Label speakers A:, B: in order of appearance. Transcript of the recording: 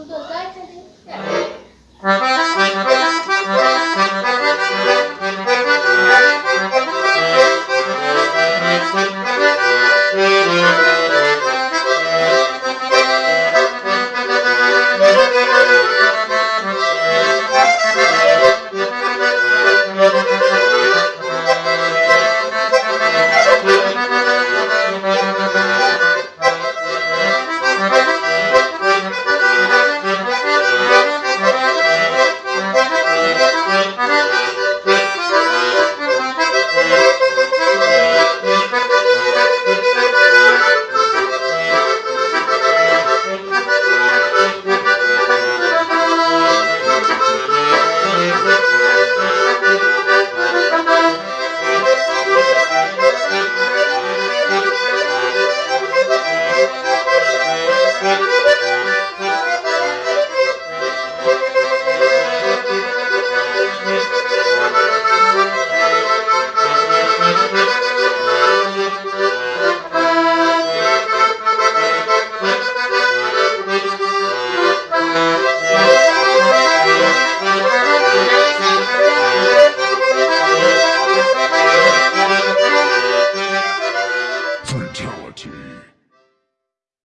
A: são duas
B: Fatality.